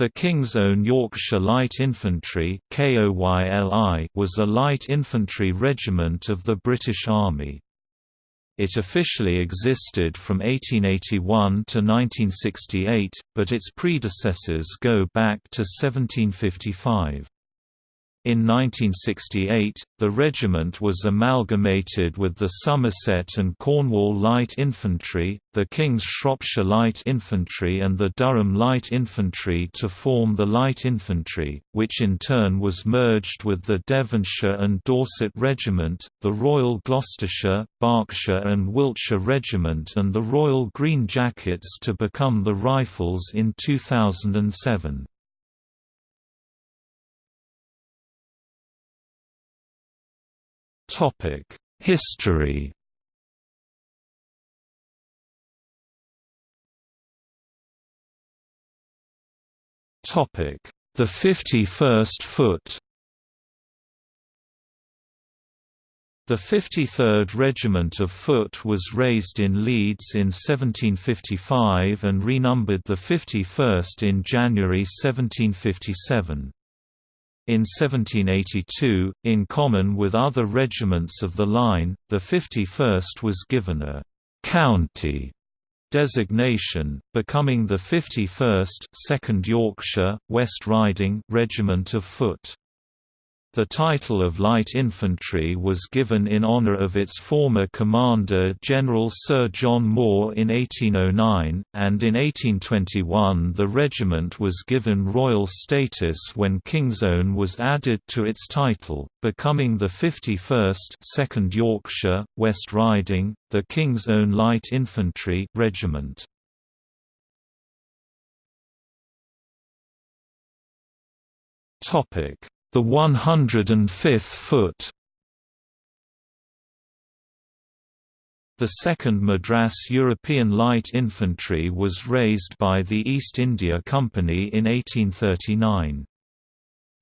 The King's Own Yorkshire Light Infantry was a light infantry regiment of the British Army. It officially existed from 1881 to 1968, but its predecessors go back to 1755. In 1968, the regiment was amalgamated with the Somerset and Cornwall Light Infantry, the King's Shropshire Light Infantry and the Durham Light Infantry to form the Light Infantry, which in turn was merged with the Devonshire and Dorset Regiment, the Royal Gloucestershire, Berkshire and Wiltshire Regiment and the Royal Green Jackets to become the Rifles in 2007. History. Topic: The 51st Foot. The 53rd Regiment of Foot was raised in Leeds in 1755 and renumbered the 51st in January 1757. In 1782, in common with other regiments of the line, the 51st was given a «county» designation, becoming the 51st 2nd Yorkshire, West Riding Regiment of Foot. The title of Light Infantry was given in honour of its former commander General Sir John Moore in 1809, and in 1821 the regiment was given royal status when King's Own was added to its title, becoming the 51st 2nd Yorkshire, West Riding, the King's Own Light Infantry Regiment. Topic the 105th foot The 2nd Madras European Light Infantry was raised by the East India Company in 1839.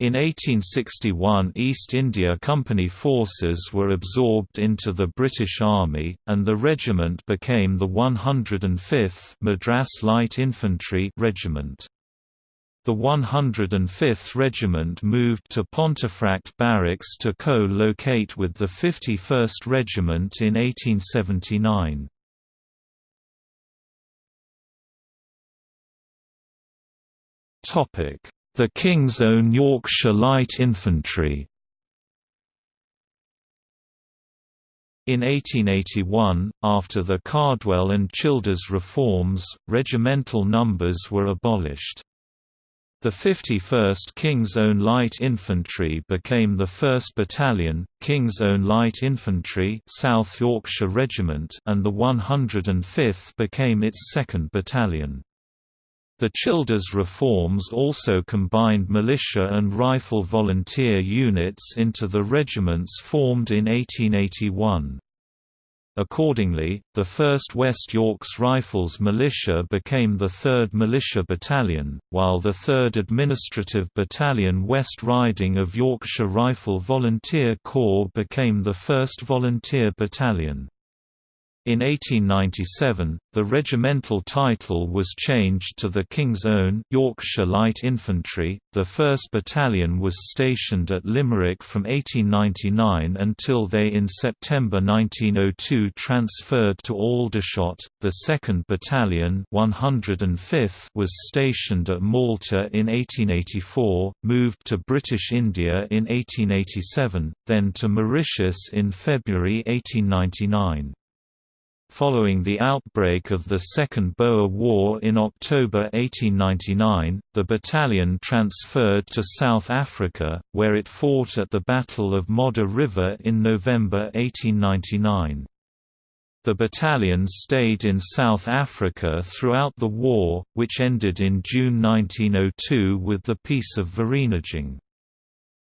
In 1861 East India Company forces were absorbed into the British Army, and the regiment became the 105th Madras Light Infantry Regiment. The 105th Regiment moved to Pontefract Barracks to co-locate with the 51st Regiment in 1879. The King's Own Yorkshire Light Infantry In 1881, after the Cardwell and Childers reforms, regimental numbers were abolished. The 51st King's Own Light Infantry became the 1st Battalion, King's Own Light Infantry South Yorkshire Regiment and the 105th became its 2nd Battalion. The Childers reforms also combined militia and rifle volunteer units into the regiments formed in 1881. Accordingly, the 1st West Yorks Rifles Militia became the 3rd Militia Battalion, while the 3rd Administrative Battalion West Riding of Yorkshire Rifle Volunteer Corps became the 1st Volunteer Battalion. In 1897, the regimental title was changed to the King's Own Yorkshire Light Infantry. The 1st Battalion was stationed at Limerick from 1899 until they in September 1902 transferred to Aldershot. The 2nd Battalion 105th was stationed at Malta in 1884, moved to British India in 1887, then to Mauritius in February 1899. Following the outbreak of the Second Boer War in October 1899, the battalion transferred to South Africa, where it fought at the Battle of Modder River in November 1899. The battalion stayed in South Africa throughout the war, which ended in June 1902 with the Peace of Vereeniging.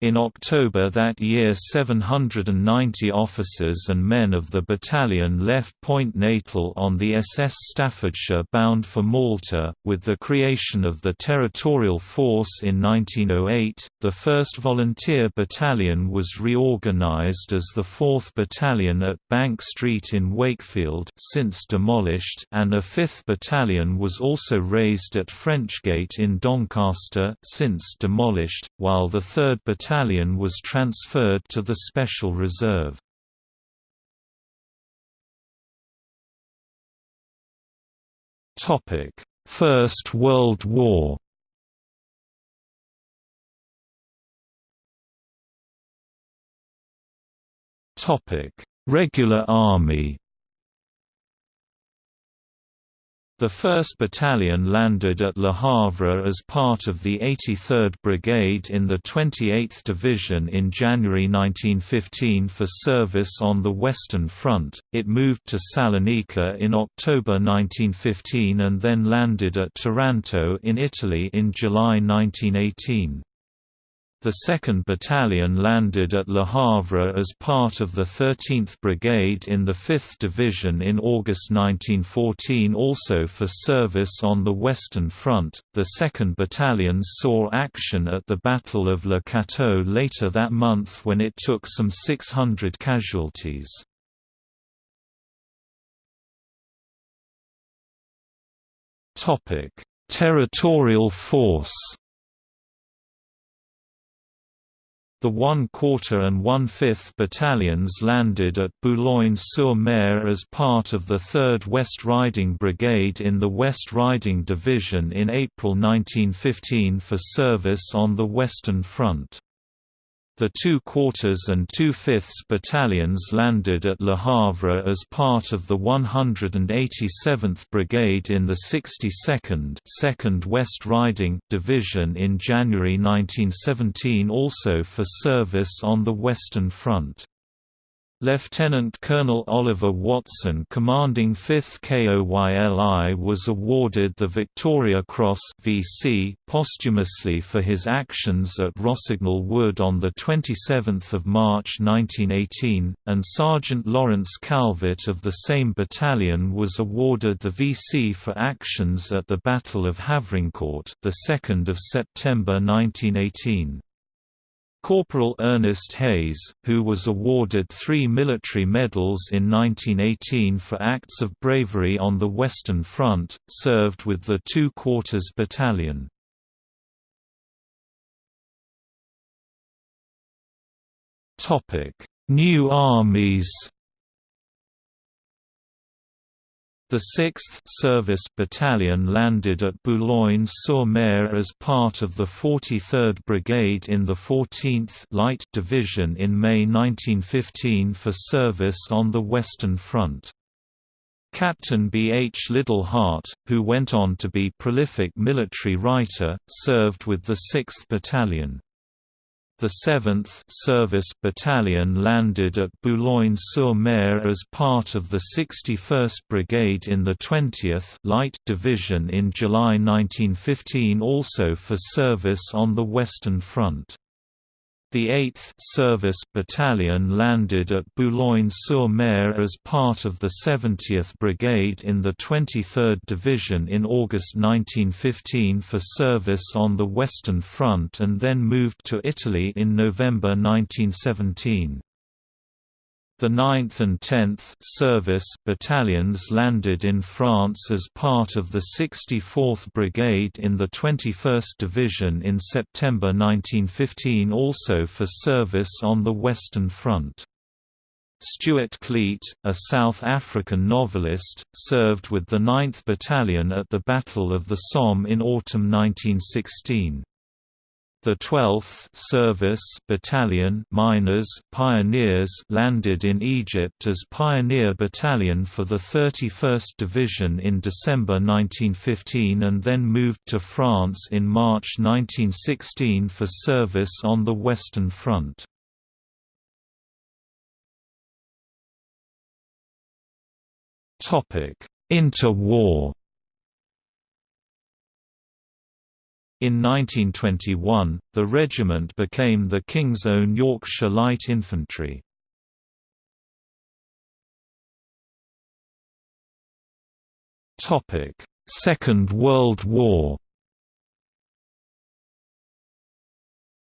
In October that year 790 officers and men of the battalion left Point Natal on the SS Staffordshire bound for Malta. With the creation of the Territorial Force in 1908, the 1st Volunteer Battalion was reorganised as the 4th Battalion at Bank Street in Wakefield since demolished and a 5th Battalion was also raised at Frenchgate in Doncaster since demolished, while the 3rd Battalion battalion was transferred to the Special Reserve. First World War Topic Regular Army The 1st Battalion landed at Le Havre as part of the 83rd Brigade in the 28th Division in January 1915 for service on the Western Front. It moved to Salonika in October 1915 and then landed at Taranto in Italy in July 1918. The 2nd Battalion landed at Le Havre as part of the 13th Brigade in the 5th Division in August 1914 also for service on the Western Front. The 2nd Battalion saw action at the Battle of Le Cateau later that month when it took some 600 casualties. Territorial force The one-quarter and one-fifth battalions landed at Boulogne-sur-Mer as part of the 3rd West Riding Brigade in the West Riding Division in April 1915 for service on the Western Front. The two quarters and two-fifths battalions landed at Le Havre as part of the 187th Brigade in the 62nd 2nd West Riding Division in January 1917 also for service on the Western Front. Lieutenant Colonel Oliver Watson commanding 5th KOYLI was awarded the Victoria Cross VC posthumously for his actions at Rossignol Wood on 27 March 1918, and Sergeant Lawrence Calvert of the same battalion was awarded the VC for actions at the Battle of Havrincourt 2 September 1918. Corporal Ernest Hayes, who was awarded three military medals in 1918 for acts of bravery on the Western Front, served with the Two Quarters Battalion. New armies The 6th Service Battalion landed at Boulogne-sur-Mer as part of the 43rd Brigade in the 14th Light Division in May 1915 for service on the Western Front. Captain B. H. Liddell-Hart, who went on to be prolific military writer, served with the 6th Battalion. The 7th Service Battalion landed at Boulogne-sur-Mer as part of the 61st Brigade in the 20th Light Division in July 1915 also for service on the Western Front. The 8th Service Battalion landed at Boulogne-sur-Mer as part of the 70th Brigade in the 23rd Division in August 1915 for service on the Western Front and then moved to Italy in November 1917. The 9th and 10th Service battalions landed in France as part of the 64th Brigade in the 21st Division in September 1915 also for service on the Western Front. Stuart Cloete, a South African novelist, served with the 9th Battalion at the Battle of the Somme in autumn 1916. The 12th Service Battalion miners pioneers landed in Egypt as Pioneer Battalion for the 31st Division in December 1915 and then moved to France in March 1916 for service on the Western Front. Interwar In 1921, the regiment became the King's Own Yorkshire Light Infantry. Second World War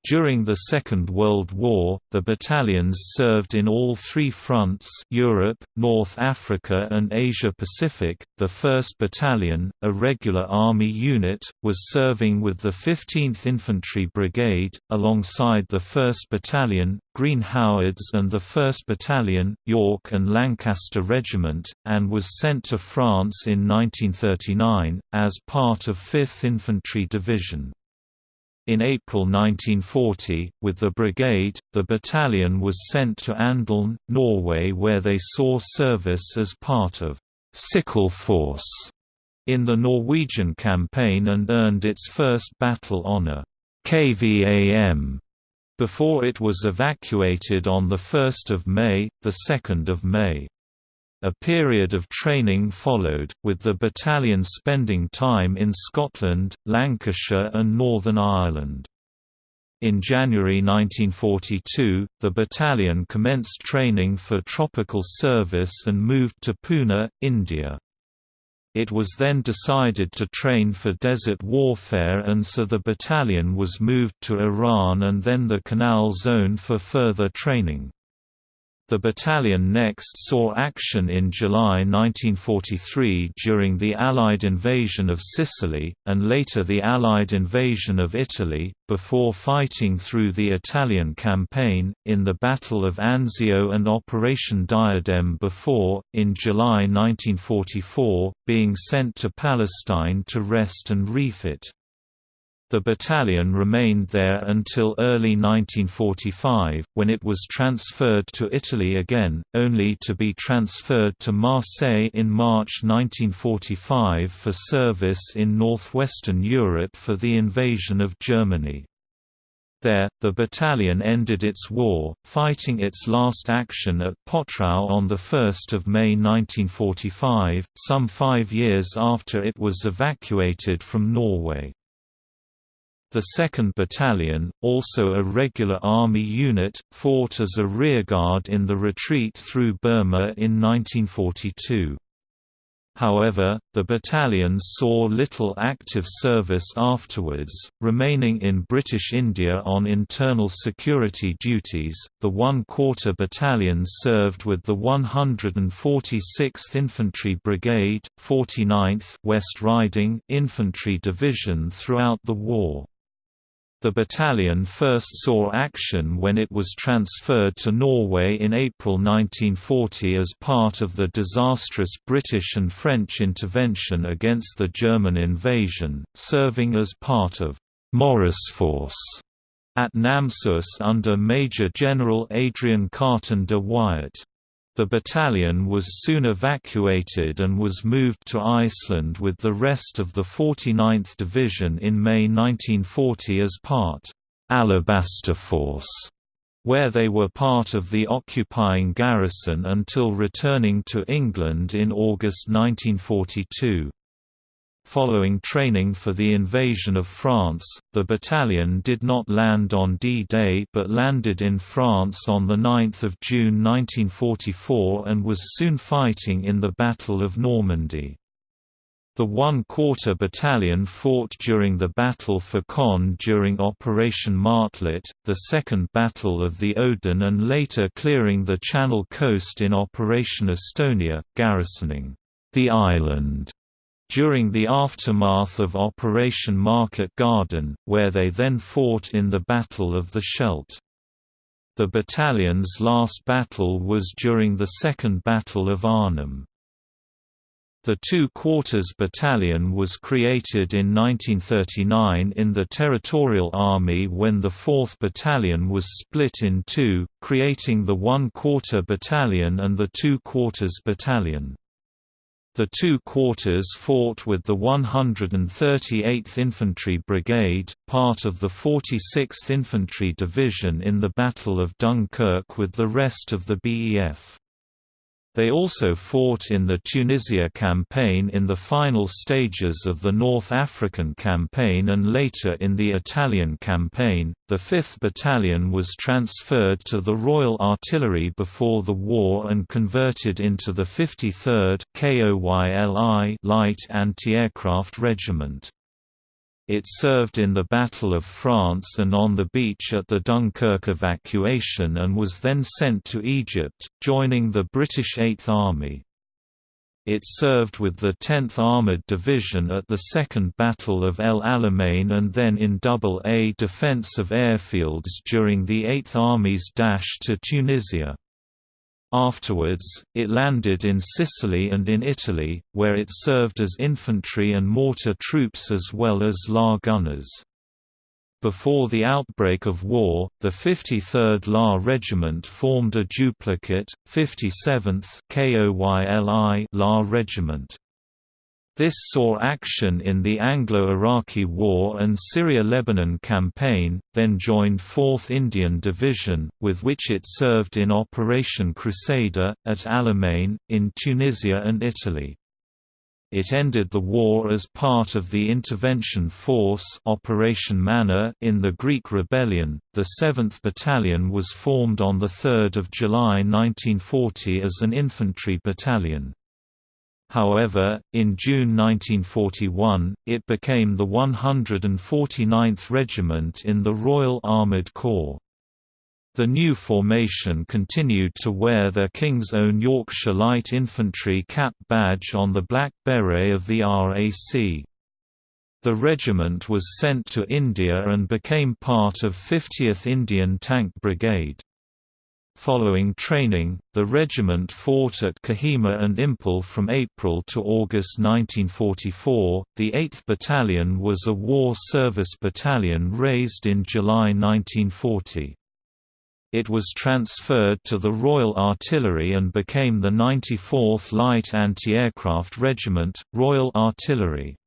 During the Second World War, the battalions served in all three fronts Europe, North Africa and Asia-Pacific. The 1st Battalion, a regular Army unit, was serving with the 15th Infantry Brigade, alongside the 1st Battalion, Green Howards and the 1st Battalion, York and Lancaster Regiment, and was sent to France in 1939, as part of 5th Infantry Division. In April 1940, with the brigade, the battalion was sent to Andelen, Norway where they saw service as part of «Sickle Force» in the Norwegian campaign and earned its first battle honour, KVAM, before it was evacuated on 1 May, 2 May. A period of training followed, with the battalion spending time in Scotland, Lancashire and Northern Ireland. In January 1942, the battalion commenced training for tropical service and moved to Pune, India. It was then decided to train for desert warfare and so the battalion was moved to Iran and then the Canal Zone for further training. The battalion next saw action in July 1943 during the Allied invasion of Sicily, and later the Allied invasion of Italy, before fighting through the Italian campaign, in the Battle of Anzio and Operation Diadem before, in July 1944, being sent to Palestine to rest and refit. The battalion remained there until early 1945, when it was transferred to Italy again, only to be transferred to Marseille in March 1945 for service in northwestern Europe for the invasion of Germany. There, the battalion ended its war, fighting its last action at Potrau on 1 May 1945, some five years after it was evacuated from Norway. The 2nd Battalion, also a regular Army unit, fought as a rearguard in the retreat through Burma in 1942. However, the battalion saw little active service afterwards, remaining in British India on internal security duties. The 1 Quarter Battalion served with the 146th Infantry Brigade, 49th West Riding Infantry Division throughout the war. The battalion first saw action when it was transferred to Norway in April 1940 as part of the disastrous British and French intervention against the German invasion, serving as part of Maurice Force at Namsos under Major General Adrian Carton de Wiart. The battalion was soon evacuated and was moved to Iceland with the rest of the 49th Division in May 1940 as part Alabaster Force, where they were part of the occupying garrison until returning to England in August 1942. Following training for the invasion of France, the battalion did not land on D-Day but landed in France on 9 June 1944 and was soon fighting in the Battle of Normandy. The 1 Quarter Battalion fought during the Battle for Caen during Operation Martlet, the Second Battle of the Odon and later clearing the Channel coast in Operation Astonia, garrisoning the island during the aftermath of Operation Market Garden, where they then fought in the Battle of the Scheldt. The battalion's last battle was during the Second Battle of Arnhem. The Two Quarters Battalion was created in 1939 in the Territorial Army when the 4th Battalion was split in two, creating the One Quarter Battalion and the Two Quarters Battalion. The two quarters fought with the 138th Infantry Brigade, part of the 46th Infantry Division in the Battle of Dunkirk with the rest of the BEF. They also fought in the Tunisia campaign in the final stages of the North African campaign and later in the Italian campaign. The 5th Battalion was transferred to the Royal Artillery before the war and converted into the 53rd KOYLI Light Anti-Aircraft Regiment. It served in the Battle of France and on the beach at the Dunkirk evacuation and was then sent to Egypt, joining the British Eighth Army. It served with the 10th Armoured Division at the Second Battle of El Alamein and then in Double A defence of airfields during the Eighth Army's dash to Tunisia. Afterwards, it landed in Sicily and in Italy, where it served as infantry and mortar troops as well as LA gunners. Before the outbreak of war, the 53rd LA Regiment formed a duplicate, 57th KOYLI LA Regiment. This saw action in the Anglo-Iraqi War and Syria-Lebanon campaign, then joined 4th Indian Division, with which it served in Operation Crusader, at Alamein, in Tunisia and Italy. It ended the war as part of the intervention force Operation Manna in the Greek rebellion. The 7th Battalion was formed on 3 July 1940 as an infantry battalion. However, in June 1941, it became the 149th Regiment in the Royal Armoured Corps. The new formation continued to wear their King's Own Yorkshire Light Infantry cap badge on the black beret of the RAC. The regiment was sent to India and became part of 50th Indian Tank Brigade. Following training, the regiment fought at Kohima and Imphal from April to August 1944. The 8th Battalion was a war service battalion raised in July 1940. It was transferred to the Royal Artillery and became the 94th Light Anti-Aircraft Regiment, Royal Artillery.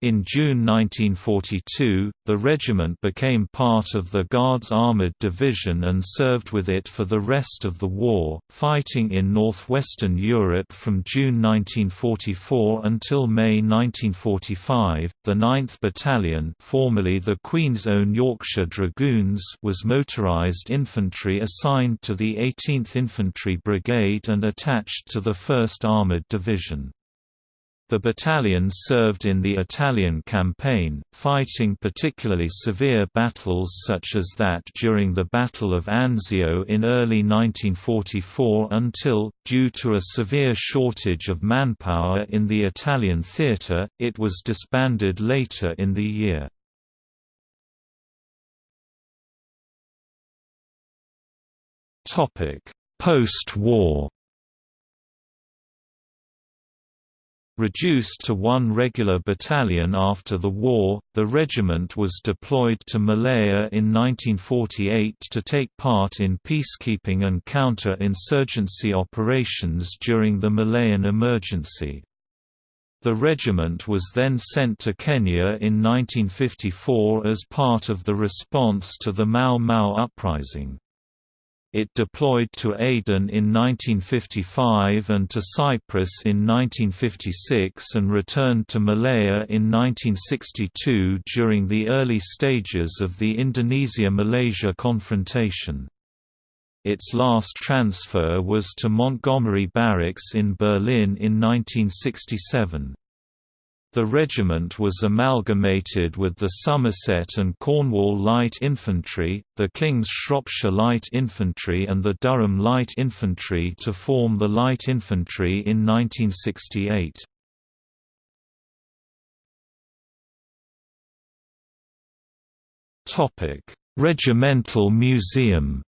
In June 1942, the regiment became part of the Guards Armoured Division and served with it for the rest of the war, fighting in northwestern Europe from June 1944 until May 1945. The 9th Battalion, formerly the Queen's Own Yorkshire Dragoons, was motorised infantry assigned to the 18th Infantry Brigade and attached to the 1st Armoured Division. The battalion served in the Italian campaign, fighting particularly severe battles such as that during the Battle of Anzio in early 1944 until, due to a severe shortage of manpower in the Italian theatre, it was disbanded later in the year. Post-war Reduced to one regular battalion after the war, the regiment was deployed to Malaya in 1948 to take part in peacekeeping and counter-insurgency operations during the Malayan emergency. The regiment was then sent to Kenya in 1954 as part of the response to the Mau Mau uprising. It deployed to Aden in 1955 and to Cyprus in 1956 and returned to Malaya in 1962 during the early stages of the Indonesia–Malaysia confrontation. Its last transfer was to Montgomery Barracks in Berlin in 1967. The regiment was amalgamated with the Somerset and Cornwall Light Infantry, the King's Shropshire Light Infantry and the Durham Light Infantry to form the Light Infantry in 1968. Regimental Museum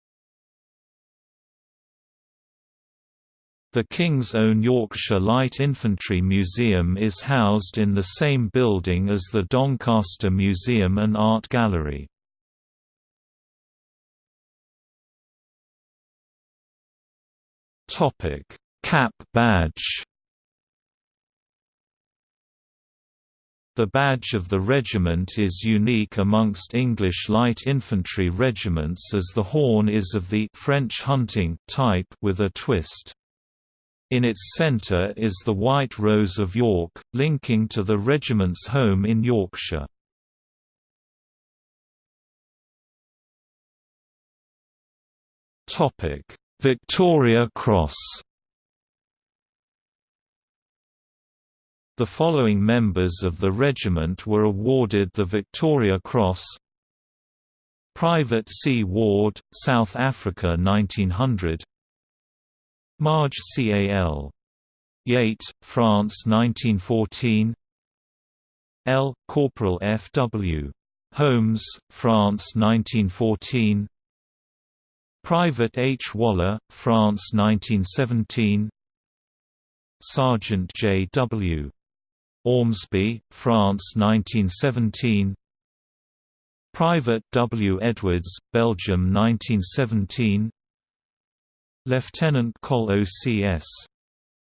The King's Own Yorkshire Light Infantry Museum is housed in the same building as the Doncaster Museum and Art Gallery. Cap badge The badge of the regiment is unique amongst English light infantry regiments as the horn is of the French hunting type with a twist. In its centre is the White Rose of York, linking to the regiment's home in Yorkshire. Victoria Cross The following members of the regiment were awarded the Victoria Cross Private C. Ward, South Africa 1900 Marge Cal. Yate, France 1914 L. Corporal F. W. Holmes, France 1914 Private H. Waller, France 1917 Sergeant J. W. Ormsby, France 1917 Private W. Edwards, Belgium 1917 Lieutenant Col O.C.S.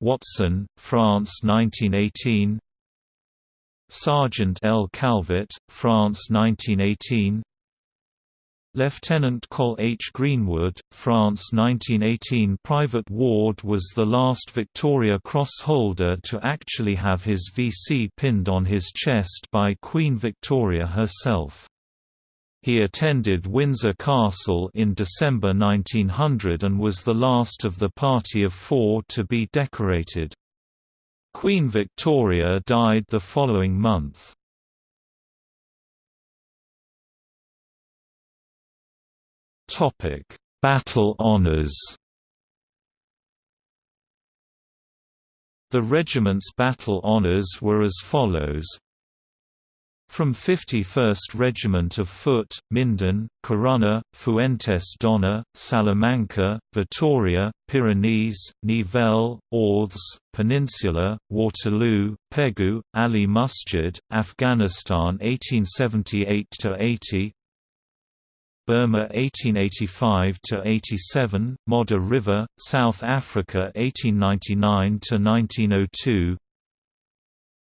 Watson, France 1918 Sergeant L. Calvert, France 1918 Lieutenant Col H. Greenwood, France 1918 Private Ward was the last Victoria Cross holder to actually have his VC pinned on his chest by Queen Victoria herself. He attended Windsor Castle in December 1900 and was the last of the party of four to be decorated. Queen Victoria died the following month. Topic: Battle honours. The regiment's battle honours were as follows. From 51st Regiment of Foot, Minden, Corunna, Fuentes d'Onor, Salamanca, Vitoria, Pyrenees, Nivelle, Orthes, Peninsula, Waterloo, Pegu, Ali Musjid, Afghanistan 1878–80 Burma 1885–87, Modder River, South Africa 1899–1902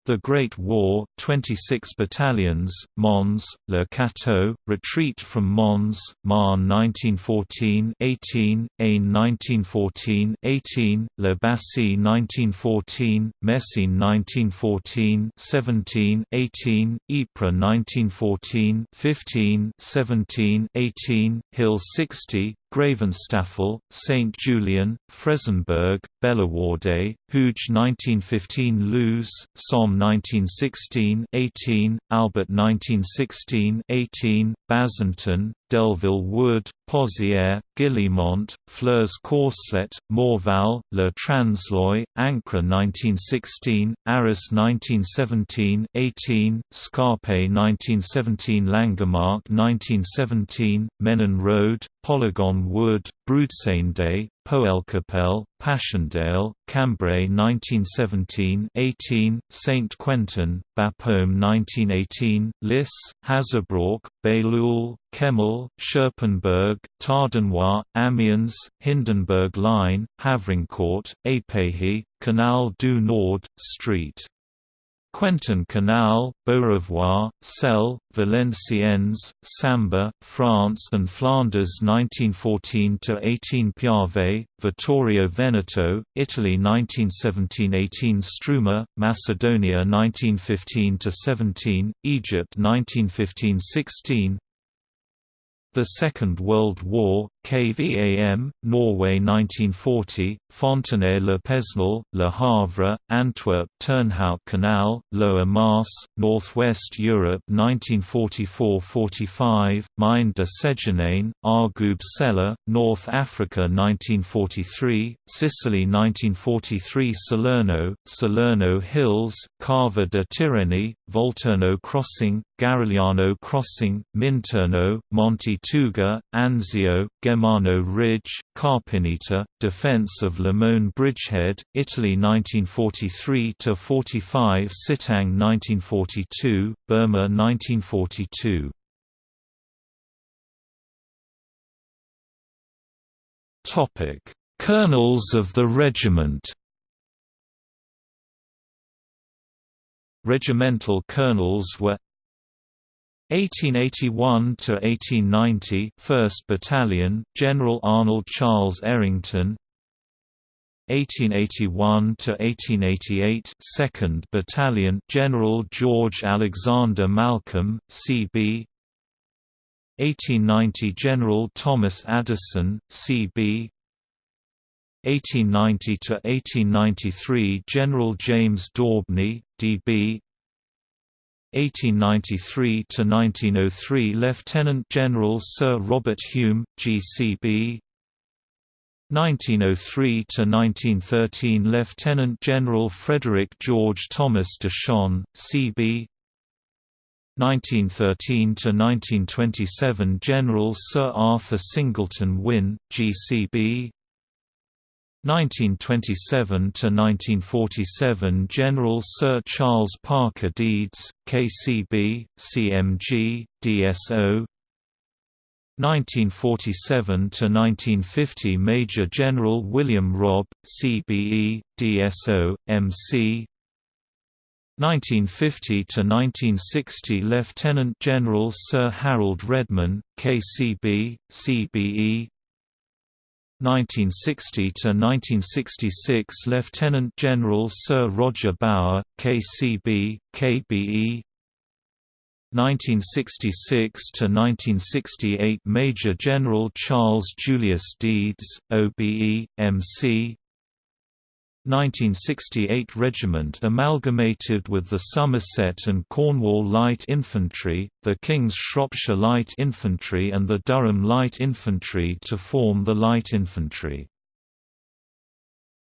The Great War, 26 battalions, Mons, Le Cateau, retreat from Mons, Marne 1914 18, Aisne 1914 18, La Bassée 1914, Messines 1914 17, 18, Ypres 1914 15, 17, 18, Hill 60, Gravenstafel, St. Julien, Frezenberg, Bellewaerde, Hooge 1915 Loos, Somme 1916 18, Albert 1916 18, Bazentin, Delville Wood, Pozières, Guillemont, Flers Courcelette, Morval, Le Transloy, Ancre 1916, Arras 1917 18, Scarpe 1917 Langemarck 1917, Menin Road, Polygon Wood, Broodseinde, Poelcapelle, Passchendaele, Cambrai 1917-18, Saint Quentin, Bapaume 1918, Lys, Hazebrouck, Bailleul, Kemmel, Scherpenberg, Tardenois, Amiens, Hindenburg Line, Havrincourt, Épehy, Canal du Nord, St. Quentin Canal, Beaurevoir, Selle, Valenciennes, Sambre, France and Flanders 1914–18 Piave, Vittorio Veneto, Italy 1917–18 Struma, Macedonia 1915–17, Egypt 1915–16, the Second World War, KVAM, Norway 1940, Fontenay-le Pesnil, Le Havre, Antwerp Turnhout Canal, Lower Maas, Northwest Europe 1944–45, Mine de Séjourne, Argoub Sella, North Africa 1943, Sicily 1943 Salerno, Salerno Hills, Cava de Tirreni, Volturno Crossing, Garigliano Crossing, Minturno, Monte Tuga, Anzio, Gemmano Ridge, Carpineta, Defense of Lamone Bridgehead, Italy 1943–45 Sitang 1942, Burma 1942 Colonels of the regiment. Regimental colonels were 1881 to 1890 1st Battalion General Arnold Charles Errington. 1881 to 1888 2nd Battalion General George Alexander Malcolm CB 1890 General Thomas Addison CB 1890 to 1893 General James Daubney DB 1893 to 1903 Lieutenant General Sir Robert Hume GCB 1903 to 1913 Lieutenant General Frederick George Thomas Deshon CB 1913 to 1927 General Sir Arthur Singleton Wynne GCB 1927 to 1947 General Sir Charles Parker Deedes, KCB, CMG, DSO. 1947 to 1950 Major General William Robb, CBE, DSO, MC. 1950 to 1960 Lieutenant General Sir Harold Redman, KCB, CBE, 1960 to 1966 Lieutenant General Sir Roger Bower, KCB, KBE 1966 to 1968 Major General Charles Julius Deedes, OBE, MC 1968 Regiment amalgamated with the Somerset and Cornwall Light Infantry, the King's Shropshire Light Infantry and the Durham Light Infantry to form the Light Infantry.